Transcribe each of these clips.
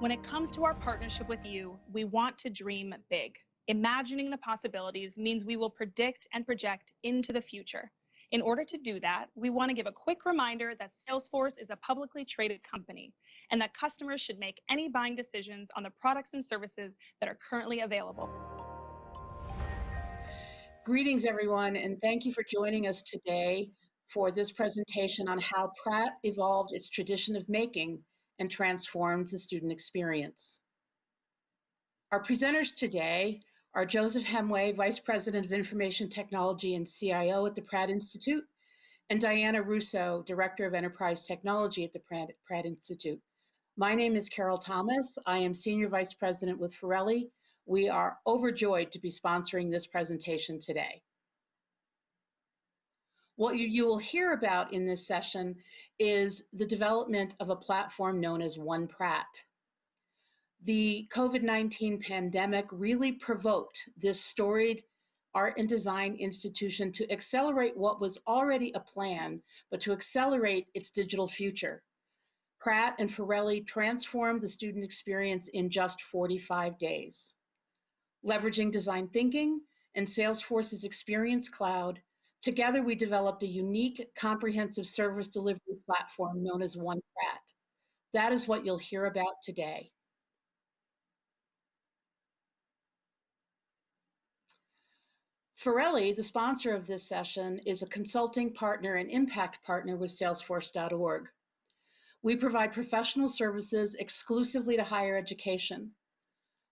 When it comes to our partnership with you, we want to dream big. Imagining the possibilities means we will predict and project into the future. In order to do that, we want to give a quick reminder that Salesforce is a publicly traded company and that customers should make any buying decisions on the products and services that are currently available. Greetings, everyone, and thank you for joining us today for this presentation on how Pratt evolved its tradition of making and transformed the student experience. Our presenters today are Joseph Hemway, Vice President of Information Technology and CIO at the Pratt Institute, and Diana Russo, Director of Enterprise Technology at the Pratt, Institute. My name is Carol Thomas. I am Senior Vice President with Forelli. We are overjoyed to be sponsoring this presentation today. What you, you will hear about in this session is the development of a platform known as One Pratt the COVID 19 pandemic really provoked this storied art and design institution to accelerate what was already a plan, but to accelerate its digital future. Pratt and Forelli transformed the student experience in just 45 days. Leveraging design thinking and Salesforce's Experience Cloud, together we developed a unique comprehensive service delivery platform known as One Pratt. That is what you'll hear about today. Forelli, the sponsor of this session, is a consulting partner and impact partner with Salesforce.org. We provide professional services exclusively to higher education.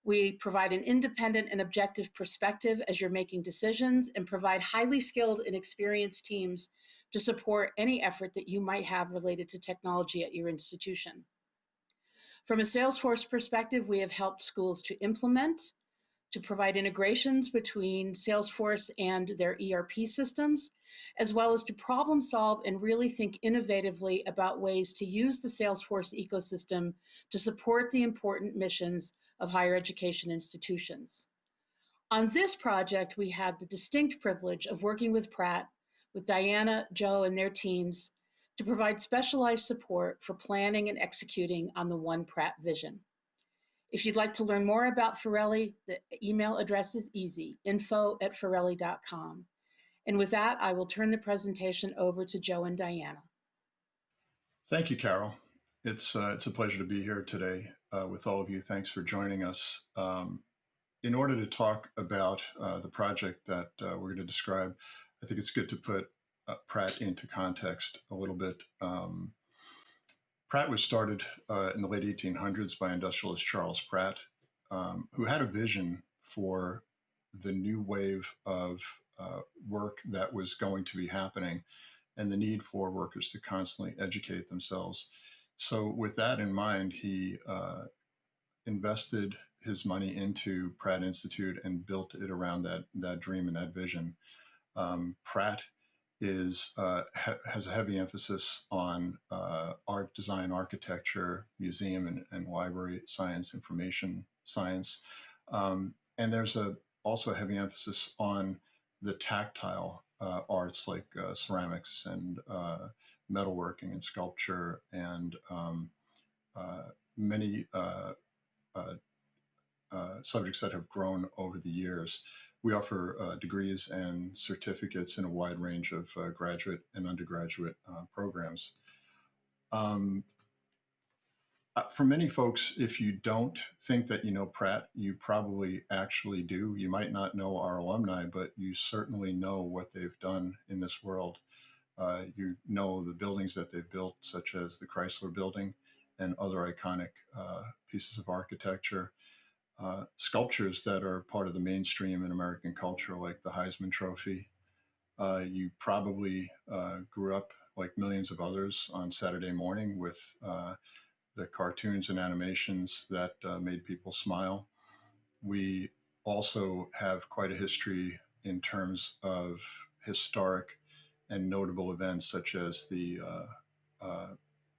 We provide an independent and objective perspective as you're making decisions and provide highly skilled and experienced teams to support any effort that you might have related to technology at your institution. From a Salesforce perspective, we have helped schools to implement, to provide integrations between Salesforce and their ERP systems, as well as to problem solve and really think innovatively about ways to use the Salesforce ecosystem to support the important missions of higher education institutions. On this project, we had the distinct privilege of working with Pratt, with Diana, Joe, and their teams to provide specialized support for planning and executing on the One Pratt vision. If you'd like to learn more about Forelli, the email address is easy, info at forelli.com. And with that, I will turn the presentation over to Joe and Diana. Thank you, Carol. It's, uh, it's a pleasure to be here today uh, with all of you. Thanks for joining us. Um, in order to talk about uh, the project that uh, we're going to describe, I think it's good to put uh, Pratt into context a little bit. Um, Pratt was started uh, in the late 1800s by industrialist Charles Pratt, um, who had a vision for the new wave of uh, work that was going to be happening and the need for workers to constantly educate themselves. So, with that in mind, he uh, invested his money into Pratt Institute and built it around that, that dream and that vision. Um, Pratt is uh, ha has a heavy emphasis on uh, art, design, architecture, museum and, and library science, information science. Um, and there's a also a heavy emphasis on the tactile uh, arts like uh, ceramics and uh, metalworking and sculpture and um, uh, many subjects that have grown over the years. We offer uh, degrees and certificates in a wide range of uh, graduate and undergraduate uh, programs. Um, uh, for many folks, if you don't think that you know Pratt, you probably actually do. You might not know our alumni, but you certainly know what they've done in this world. Uh, you know the buildings that they've built, such as the Chrysler Building and other iconic uh, pieces of architecture uh, sculptures that are part of the mainstream in American culture, like the Heisman Trophy. Uh, you probably uh, grew up, like millions of others, on Saturday morning with uh, the cartoons and animations that made people smile. We also have quite a history in terms of historic and notable events such as the uh,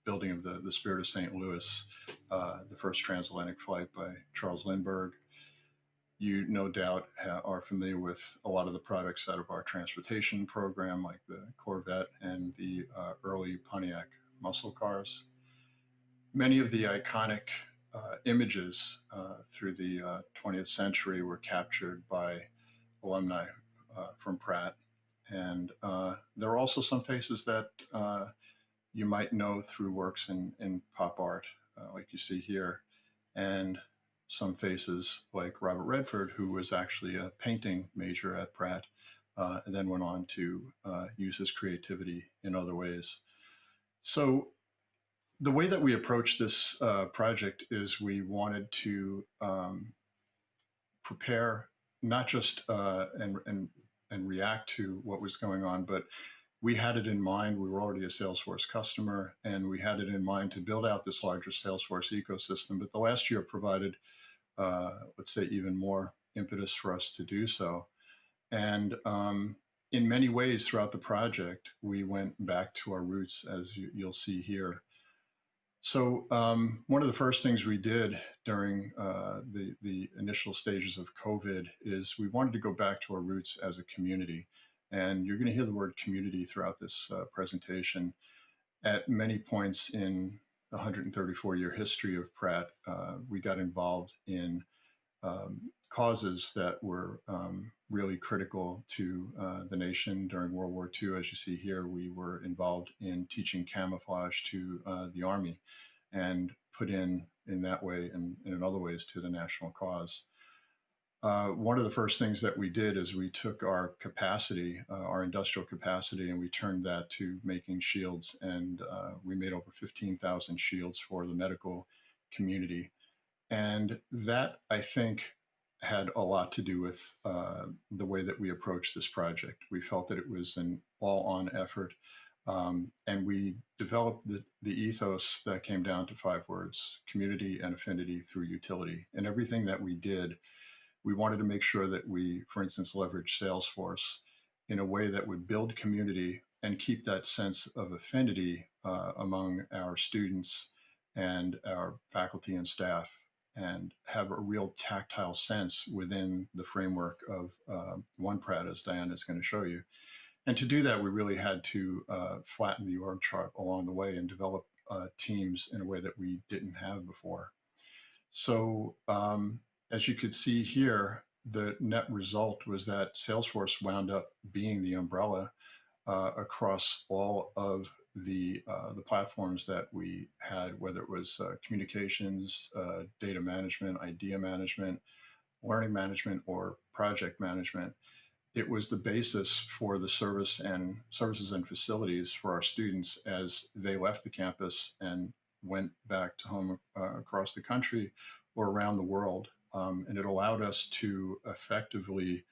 building of the, the Spirit of St. Louis, uh, the first transatlantic flight by Charles Lindbergh. You no doubt are familiar with a lot of the products out of our transportation program, like the Corvette and the uh, early Pontiac muscle cars. Many of the iconic uh, images uh, through the uh, 20th century were captured by alumni uh, from Pratt. And uh, there are also some faces that uh, you might know through works in, in pop art, uh, like you see here, and some faces like Robert Redford, who was actually a painting major at Pratt, uh, and then went on to uh, use his creativity in other ways. So the way that we approached this uh, project is we wanted to um, prepare not just uh, and, and and react to what was going on, but we had it in mind. We were already a Salesforce customer, and we had it in mind to build out this larger Salesforce ecosystem. But the last year provided, uh, let's say, even more impetus for us to do so. And um, in many ways throughout the project, we went back to our roots, as you, will see here. So um, one of the first things we did during uh, the, the initial stages of COVID is we wanted to go back to our roots as a community. And you're going to hear the word community throughout this uh, presentation. At many points in the 134 year history of Pratt, uh, we got involved in um, causes that were um, really critical to uh, the nation during World War II. As you see here, we were involved in teaching camouflage to uh, the Army and put in in that way and, and in other ways to the national cause. Uh, one of the first things that we did is we took our capacity, uh, our industrial capacity, and we turned that to making shields. And uh, we made over 15,000 shields for the medical community. And that, I think, had a lot to do with uh, the way that we approached this project. We felt that it was an all-on effort, um, and we developed the, the ethos that came down to five words, community and affinity through utility. And everything that we did, we wanted to make sure that we, for instance, leverage Salesforce in a way that would build community and keep that sense of affinity uh, among our students and our faculty and staff and have a real tactile sense within the framework of uh, one Pratt, as Diana is going to show you. And to do that, we really had to uh, flatten the org chart along the way and develop uh, teams in a way that we didn't have before. So um, as you could see here, the net result was that Salesforce wound up being the umbrella uh, across all of the uh, the platforms that we had, whether it was uh, communications, uh, data management, idea management, learning management, or project management, it was the basis for the service and services and facilities for our students as they left the campus and went back to home uh, across the country or around the world. Um, and it allowed us to effectively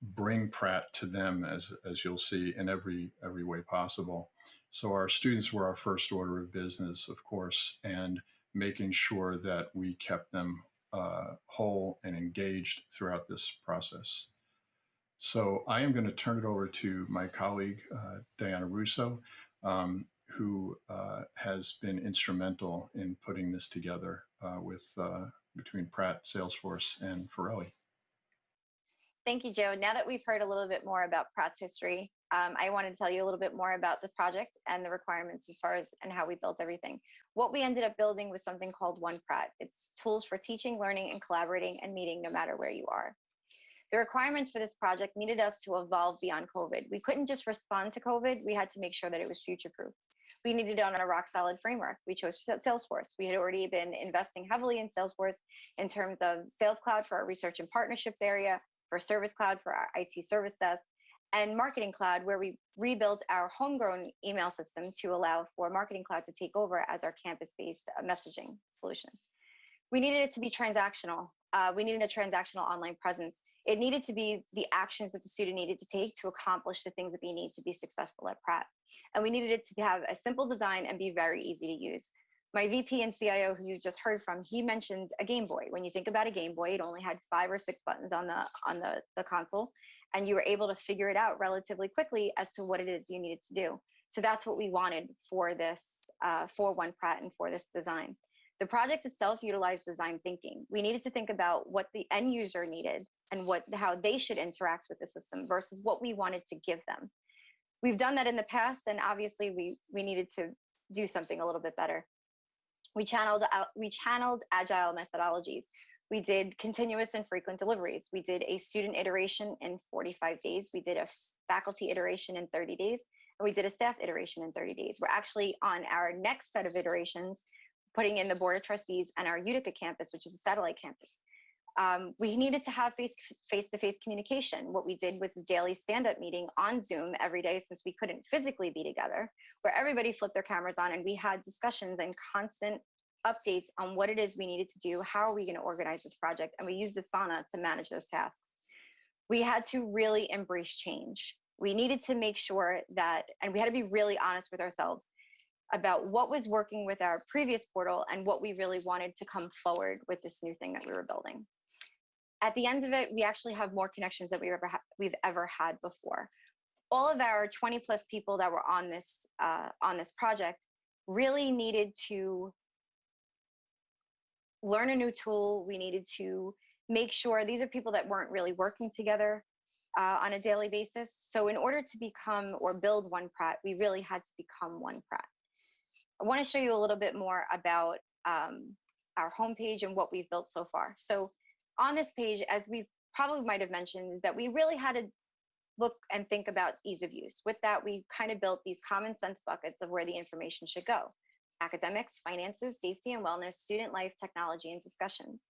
bring Pratt to them, as, as you'll see, in every, every way possible. So our students were our first order of business, of course, and making sure that we kept them uh, whole and engaged throughout this process. So I am going to turn it over to my colleague, uh, Diana Russo, um, who uh, has been instrumental in putting this together uh, with uh, between Pratt, Salesforce, and Forelli. Thank you, Joe. Now that we've heard a little bit more about Pratt's history, um, I wanted to tell you a little bit more about the project and the requirements as far as and how we built everything. What we ended up building was something called One Pratt. It's tools for teaching, learning, and collaborating and meeting no matter where you are. The requirements for this project needed us to evolve beyond COVID. We couldn't just respond to COVID, we had to make sure that it was future proof. We needed it on a rock solid framework. We chose Salesforce. We had already been investing heavily in Salesforce in terms of Sales Cloud for our research and partnerships area, for Service Cloud for our IT service desk, and Marketing Cloud, where we rebuilt our homegrown email system to allow for Marketing Cloud to take over as our campus-based uh, messaging solution. We needed it to be transactional. Uh, we needed a transactional online presence. It needed to be the actions that the student needed to take to accomplish the things that they need to be successful at Pratt. And we needed it to have a simple design and be very easy to use my VP and CIO, who you just heard from, he mentioned a Game Boy. When you think about a Game Boy, it only had five or six buttons on the on the, the console, and you were able to figure it out relatively quickly as to what it is you needed to do. So that's what we wanted for this, uh, for One Pratt and for this design. The project itself utilized design thinking. We needed to think about what the end user needed and what how they should interact with the system versus what we wanted to give them. We've done that in the past, and obviously we we needed to do something a little bit better. We channeled out, we channeled agile methodologies. We did continuous and frequent deliveries. We did a student iteration in 45 days. We did a faculty iteration in 30 days. And we did a staff iteration in 30 days. We're actually on our next set of iterations, putting in the Board of Trustees and our Utica campus, which is a satellite campus. Um, we needed to have face, face-to-face communication. What we did was a daily stand-up meeting on Zoom every day since we couldn't physically be together, where everybody flipped their cameras on and we had discussions and constant updates on what it is we needed to do, how are we going to organize this project, and we used Asana to manage those tasks. We had to really embrace change. We needed to make sure that, and we had to be really honest with ourselves about what was working with our previous portal and what we really wanted to come forward with this new thing that we were building. At the end of it, we actually have more connections that we've ever, we've ever had before. All of our 20 plus people that were on this, uh, on this project really needed to learn a new tool. We needed to make sure these are people that weren't really working together uh, on a daily basis. So in order to become or build One Pratt, we really had to become One Pratt. I want to show you a little bit more about um, our homepage and what we've built so far. So on this page, as we probably might have mentioned, is that we really had to look and think about ease of use. With that, we kind of built these common sense buckets of where the information should go academics, finances, safety and wellness, student life, technology, and discussions.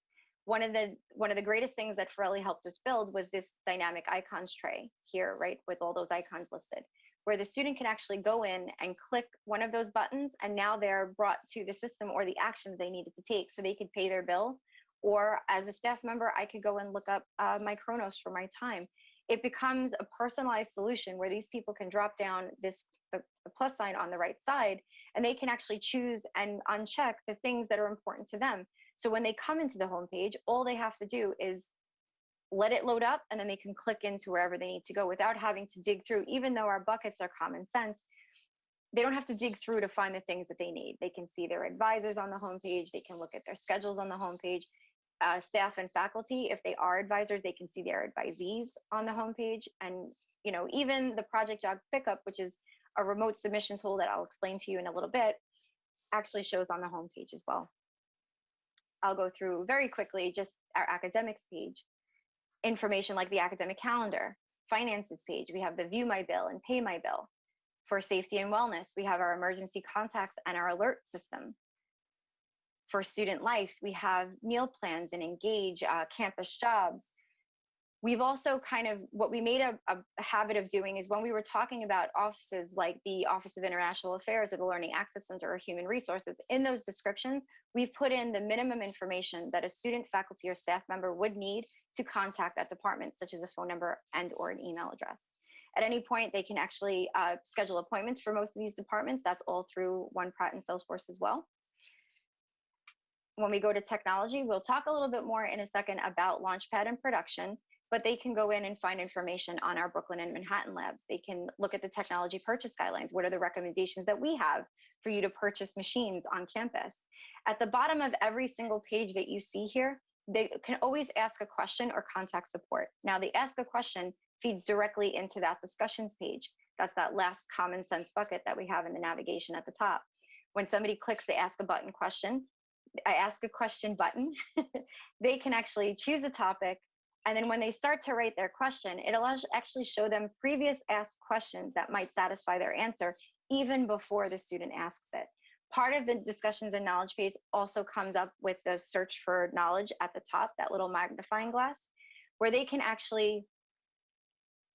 One of the one of the greatest things that Forelli helped us build was this dynamic icons tray here, right, with all those icons listed, where the student can actually go in and click one of those buttons, and now they're brought to the system or the actions they needed to take, so they could pay their bill. Or as a staff member, I could go and look up uh, my Kronos for my time. It becomes a personalized solution where these people can drop down this the, the plus sign on the right side and they can actually choose and uncheck the things that are important to them. So when they come into the homepage, all they have to do is let it load up and then they can click into wherever they need to go without having to dig through, even though our buckets are common sense, they don't have to dig through to find the things that they need. They can see their advisors on the homepage, they can look at their schedules on the homepage. Uh, staff and faculty, if they are advisors, they can see their advisees on the homepage. And you know, even the project jog pickup, which is a remote submission tool that I'll explain to you in a little bit actually shows on the homepage as well. I'll go through very quickly just our academics page, information like the academic calendar, finances page. We have the view my bill and pay my bill. For safety and wellness, we have our emergency contacts and our alert system. For student life, we have meal plans and engage uh, campus jobs, we've also kind of what we made a, a, habit of doing is when we were talking about offices like the office of international affairs or the learning access center or human resources in those descriptions we've put in the minimum information that a student faculty or staff member would need to contact that department such as a phone number and or an email address. At any point they can actually uh, schedule appointments for most of these departments. That's all through one pratt and salesforce as well when we go to technology, we'll talk a little bit more in a second about Launchpad and production, but they can go in and find information on our Brooklyn and Manhattan labs. They can look at the technology purchase guidelines. What are the recommendations that we have for you to purchase machines on campus? At the bottom of every single page that you see here, they can always ask a question or contact support. Now the ask a question feeds directly into that discussions page. That's that last common sense bucket that we have in the navigation at the top. When somebody clicks the ask a button question, I ask a question button, they can actually choose a topic, and then when they start to write their question, it'll actually show them previous asked questions that might satisfy their answer even before the student asks it. Part of the discussions and knowledge phase also comes up with the search for knowledge at the top, that little magnifying glass, where they can actually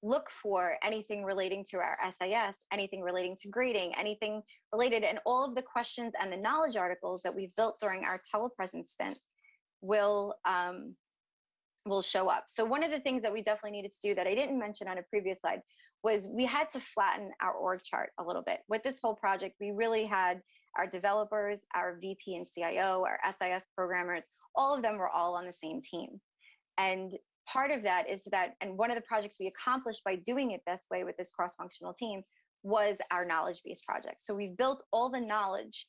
look for anything relating to our SIS, anything relating to grading, anything related, and all of the questions and the knowledge articles that we've built during our telepresence stint will um, will show up. So one of the things that we definitely needed to do that I didn't mention on a previous slide was we had to flatten our org chart a little bit. With this whole project, we really had our developers, our VP and CIO, our SIS programmers, all of them were all on the same team. And part of that is that, and one of the projects we accomplished by doing it this way with this cross-functional team was our knowledge based project. So we've built all the knowledge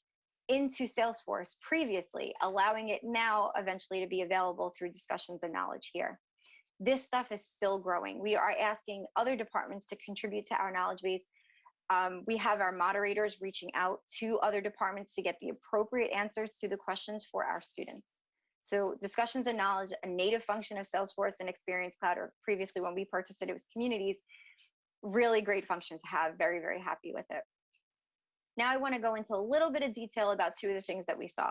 into Salesforce previously, allowing it now eventually to be available through discussions and knowledge here. This stuff is still growing. We are asking other departments to contribute to our knowledge base. Um, we have our moderators reaching out to other departments to get the appropriate answers to the questions for our students. So discussions and knowledge, a native function of Salesforce and Experience Cloud, or previously when we purchased it, it was communities, really great function to have, very, very happy with it. Now I wanna go into a little bit of detail about two of the things that we saw.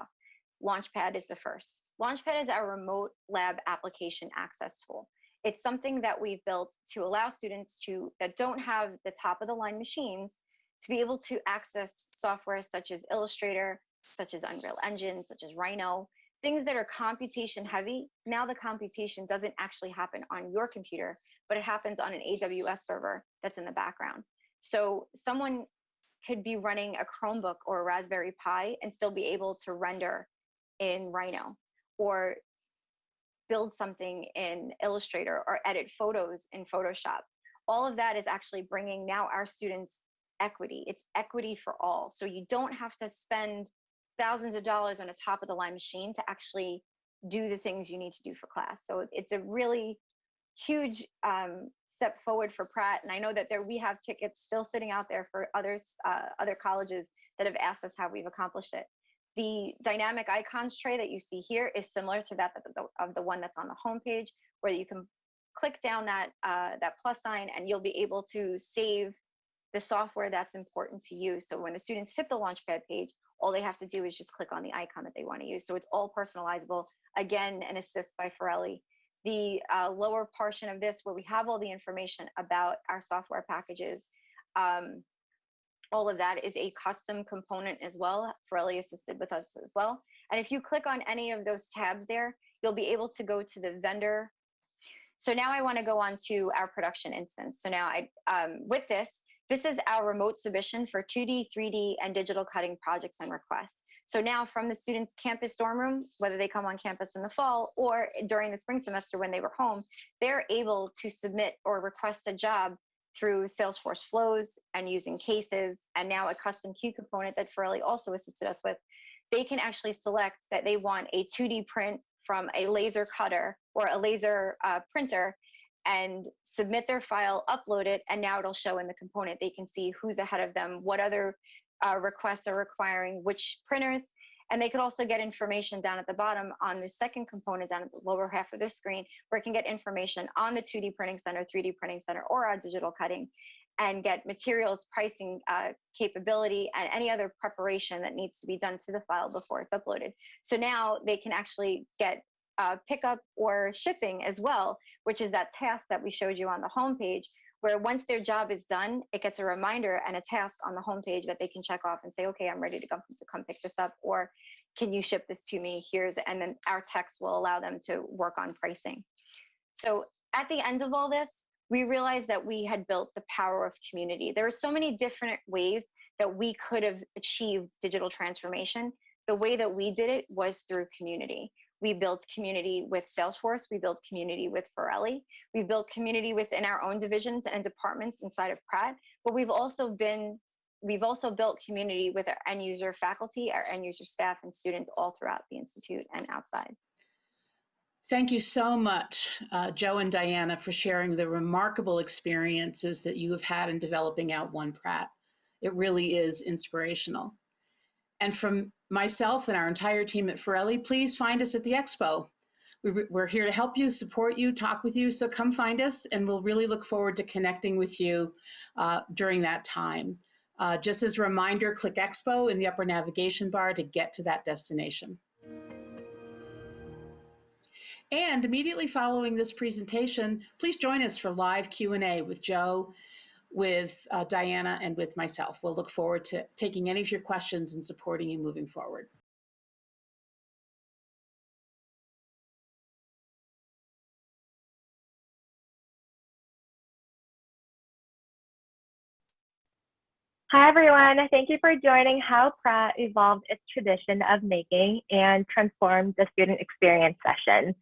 Launchpad is the first. Launchpad is our remote lab application access tool. It's something that we've built to allow students to that don't have the top of the line machines to be able to access software such as Illustrator, such as Unreal Engine, such as Rhino, things that are computation heavy. Now the computation doesn't actually happen on your computer, but it happens on an AWS server that's in the background. So someone could be running a Chromebook or a Raspberry Pi and still be able to render in Rhino or build something in Illustrator or edit photos in Photoshop. All of that is actually bringing now our students equity. It's equity for all. So you don't have to spend thousands of dollars on a top of the line machine to actually do the things you need to do for class. So it's a really huge um, step forward for Pratt. And I know that there we have tickets still sitting out there for others, uh, other colleges that have asked us how we've accomplished it. The dynamic icons tray that you see here is similar to that of the one that's on the homepage, where you can click down that uh, that plus sign and you'll be able to save the software that's important to you. So when the students hit the Launchpad page, all they have to do is just click on the icon that they want to use. So it's all personalizable. Again, an assist by Forelli. The uh, lower portion of this, where we have all the information about our software packages, um, all of that is a custom component as well. Forelli assisted with us as well. And if you click on any of those tabs there, you'll be able to go to the vendor. So now I want to go on to our production instance. So now I, um, with this, this is our remote submission for 2D, 3D, and digital cutting projects and requests. So now from the students' campus dorm room, whether they come on campus in the fall or during the spring semester when they were home, they're able to submit or request a job through Salesforce flows and using cases, and now a custom queue component that Forelli also assisted us with, they can actually select that they want a 2D print from a laser cutter or a laser uh, printer and submit their file, upload it, and now it'll show in the component. They can see who's ahead of them, what other uh, requests are requiring which printers, and they could also get information down at the bottom on the second component down at the lower half of the screen, where it can get information on the 2D printing center, 3D printing center, or on digital cutting, and get materials pricing uh, capability and any other preparation that needs to be done to the file before it's uploaded. So now they can actually get uh, pickup or shipping as well, which is that task that we showed you on the homepage, where once their job is done, it gets a reminder and a task on the homepage that they can check off and say, okay, I'm ready to come, to come pick this up, or can you ship this to me? Here's, and then our text will allow them to work on pricing. So at the end of all this, we realized that we had built the power of community. There are so many different ways that we could have achieved digital transformation. The way that we did it was through community. We built community with Salesforce. We built community with Forelli. We built community within our own divisions and departments inside of Pratt. But we've also been, we've also built community with our end user faculty, our end user staff and students all throughout the Institute and outside. Thank you so much, uh, Joe and Diana, for sharing the remarkable experiences that you have had in developing out One Pratt. It really is inspirational. And from myself and our entire team at Forelli, please find us at the expo. We're here to help you, support you, talk with you. So come find us, and we'll really look forward to connecting with you uh, during that time. Uh, just as a reminder, click Expo in the upper navigation bar to get to that destination. And immediately following this presentation, please join us for live Q&A with Joe with uh, Diana and with myself. We'll look forward to taking any of your questions and supporting you moving forward. Hi, everyone. Thank you for joining How Pratt evolved its tradition of making and transformed the student experience session.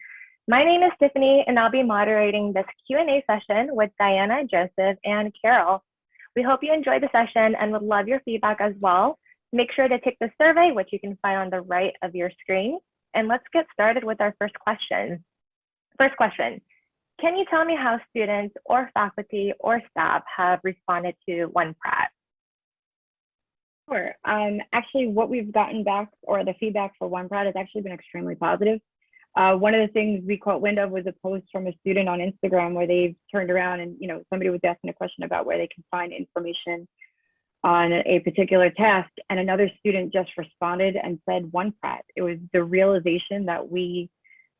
My name is Tiffany, and I'll be moderating this Q&A session with Diana, Joseph, and Carol. We hope you enjoyed the session and would love your feedback as well. Make sure to take the survey, which you can find on the right of your screen. And let's get started with our first question. First question, can you tell me how students or faculty or staff have responded to One? Sure. Um, actually, what we've gotten back or the feedback for One has actually been extremely positive. Uh, one of the things we caught wind of was a post from a student on Instagram where they've turned around and, you know, somebody was asking a question about where they can find information on a particular task. And another student just responded and said One Pratt. It was the realization that we,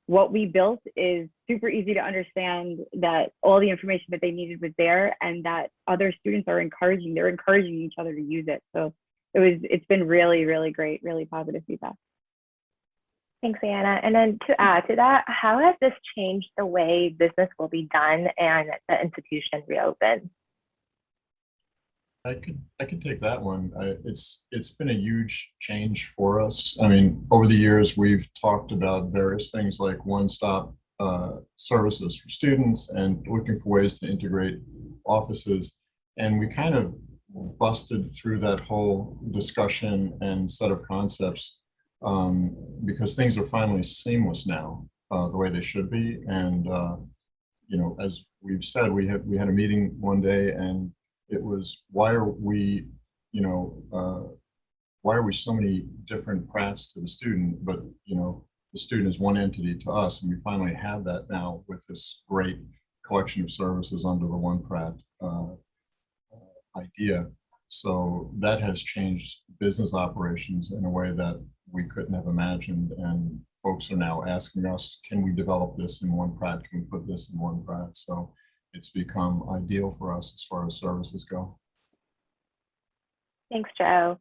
what we built is super easy to understand that all the information that they needed was there and that other students are encouraging, they're encouraging each other to use it. So it was it's been really really great really positive feedback Thanks, Anna. And then to add to that, how has this changed the way business will be done and the institution reopens? I could I could take that one. I, it's it's been a huge change for us. I mean, over the years we've talked about various things like one-stop uh, services for students and looking for ways to integrate offices, and we kind of busted through that whole discussion and set of concepts um, because things are finally seamless now, uh, the way they should be. And uh, you know, as we've said, we had we had a meeting one day and it was why are we you know uh, why are we so many different Pratts to the student but you know the student is one entity to us and we finally have that now with this great collection of services under the one Pratt uh, idea so that has changed business operations in a way that we couldn't have imagined and folks are now asking us can we develop this in one Pratt can we put this in one Pratt so it's become ideal for us as far as services go. Thanks, Joe.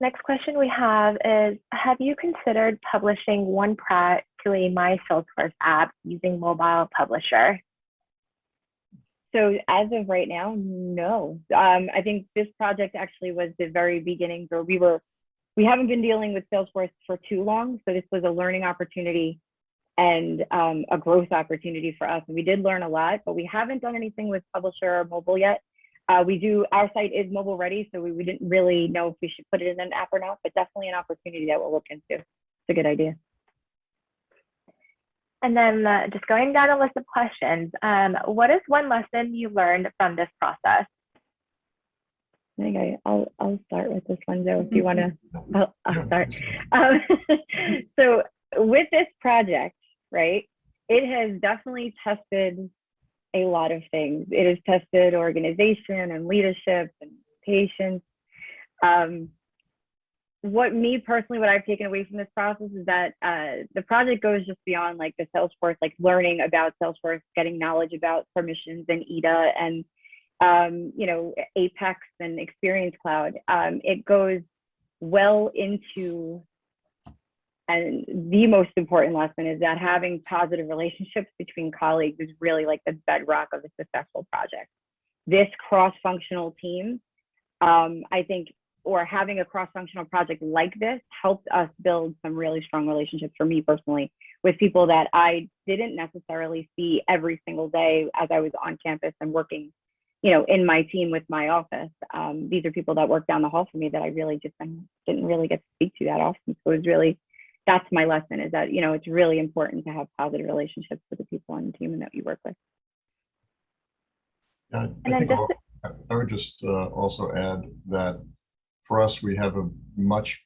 Next question we have is, have you considered publishing one Pratt to a My Salesforce app using mobile publisher? so as of right now no um, i think this project actually was the very beginning where we were we haven't been dealing with salesforce for too long so this was a learning opportunity and um, a growth opportunity for us. And we did learn a lot, but we haven't done anything with publisher or mobile yet. Uh, we do, our site is mobile ready, so we, we didn't really know if we should put it in an app or not, but definitely an opportunity that we'll look into. It's a good idea. And then uh, just going down a list of questions, um, what is one lesson you learned from this process? I think I, I'll, I'll start with this one, Joe, if you want to, I'll, I'll start. Um, so with this project, right? It has definitely tested a lot of things. It has tested organization and leadership and patience. Um, what me personally, what I've taken away from this process is that uh, the project goes just beyond like the Salesforce, like learning about Salesforce, getting knowledge about permissions and EDA and um, you know Apex and Experience Cloud. Um, it goes well into and the most important lesson is that having positive relationships between colleagues is really like the bedrock of a successful project. This cross-functional team, um, I think, or having a cross-functional project like this helped us build some really strong relationships for me personally with people that I didn't necessarily see every single day as I was on campus and working, you know, in my team with my office. Um, these are people that work down the hall for me that I really just didn't really get to speak to that often. So it was really that's my lesson is that you know it's really important to have positive relationships with the people on the team and that you work with yeah, I, think I would just uh, also add that for us we have a much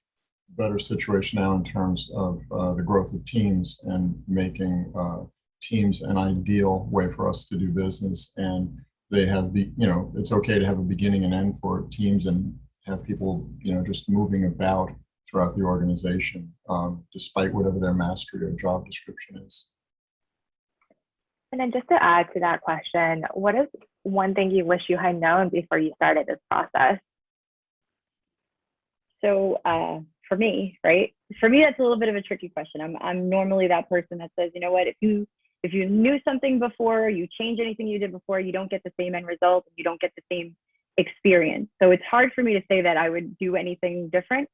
better situation now in terms of uh, the growth of teams and making uh, teams an ideal way for us to do business and they have the you know it's okay to have a beginning and end for teams and have people you know just moving about throughout the organization, um, despite whatever their mastery or job description is. And then just to add to that question, what is one thing you wish you had known before you started this process? So uh, for me, right? For me, that's a little bit of a tricky question. I'm I'm normally that person that says, you know what, if you if you knew something before, you change anything you did before, you don't get the same end result, and you don't get the same experience. So it's hard for me to say that I would do anything different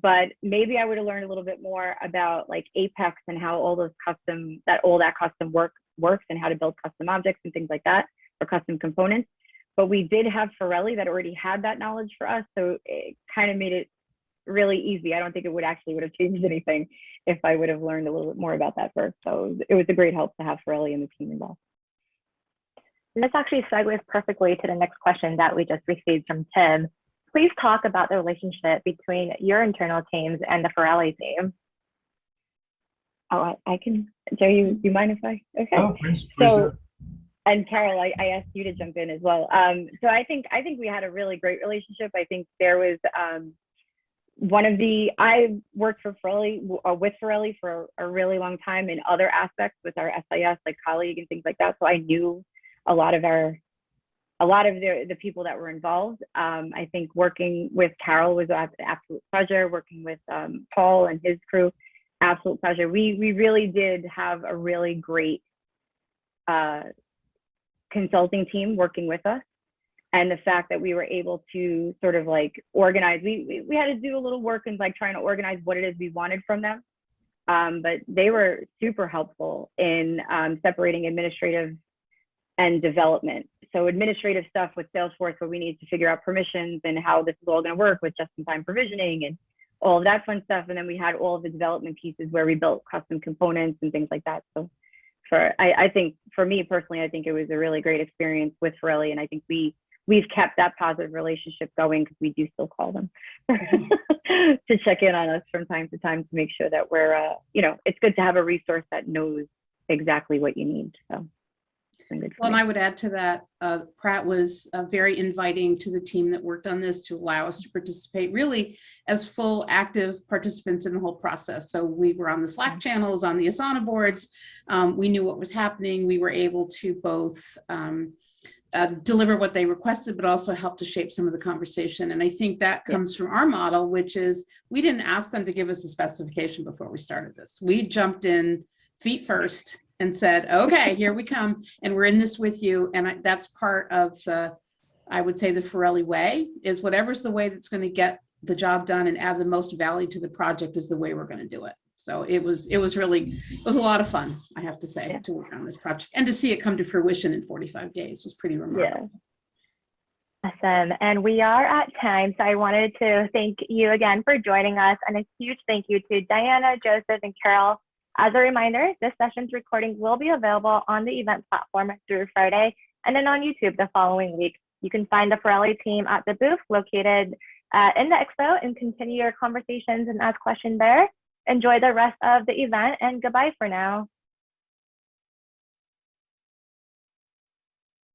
but maybe I would have learned a little bit more about like Apex and how all those custom that all that custom work works and how to build custom objects and things like that or custom components. But we did have Forelli that already had that knowledge for us, so it kind of made it really easy. I don't think it would actually would have changed anything if I would have learned a little bit more about that first. So it was a great help to have Forelli and the team involved. And this actually segues perfectly to the next question that we just received from Tim. please talk about the relationship between your internal teams and the Forelli team. Oh, I, I can, Joe, you, you mind if I? Okay. Oh, please, please do. So, and Carol, I, I asked you to jump in as well. Um, so I think I think we had a really great relationship. I think there was um, one of the I worked for Forelli uh, with Forelli for a really long time in other aspects with our SIS, like colleague and things like that. So I knew a lot of our a lot of the, the people that were involved. Um, I think working with Carol was an absolute pleasure. Working with um, Paul and his crew, absolute pleasure. We we really did have a really great uh, consulting team working with us and the fact that we were able to sort of like organize we, we we had to do a little work in like trying to organize what it is we wanted from them. Um, but they were super helpful in um, separating administrative and development. So administrative stuff with salesforce where we need to figure out permissions and how this is all going to work with just-in-time provisioning and all of that fun stuff. And then we had all of the development pieces where we built custom components and things like that. So for I, I think for me personally, I think it was a really great experience with Forelli, and I think we we've kept that positive relationship going because we do still call them to check in on us from time to time to make sure that we're uh, you know it's good to have a resource that knows exactly what you need. So it's been good for Well, and. I would add to that, uh, Pratt was uh, very inviting to the team that worked on this to allow us to participate really as full active participants in the whole process. So we were on the Slack channels, on the Asana boards. Um, we knew what was happening. We were able to both um, uh, deliver what they requested, but also help to shape some of the conversation. And I think that comes from our model, which is we didn't ask them to give us a specification before we started this. We jumped in feet first and said, okay, here we come and we're in this with you. And I, that's part of the, I would say the Forelli way is whatever's the way that's going to get the job done and add the most value to the project is the way we're going to do it. So it was, it was really, it was a lot of fun, I have to say, Yeah. to work on this project and to see it come to fruition in 45 days was pretty remarkable. Awesome. And we are at time. So I wanted to thank you again for joining us and a huge thank you to Diana, Joseph, and Carol. As a reminder, this session's recording will be available on the event platform through Friday and then on YouTube the following week. You can find the Forelli team at the booth located uh, in the expo and continue your conversations and ask questions there. Enjoy the rest of the event and goodbye for now.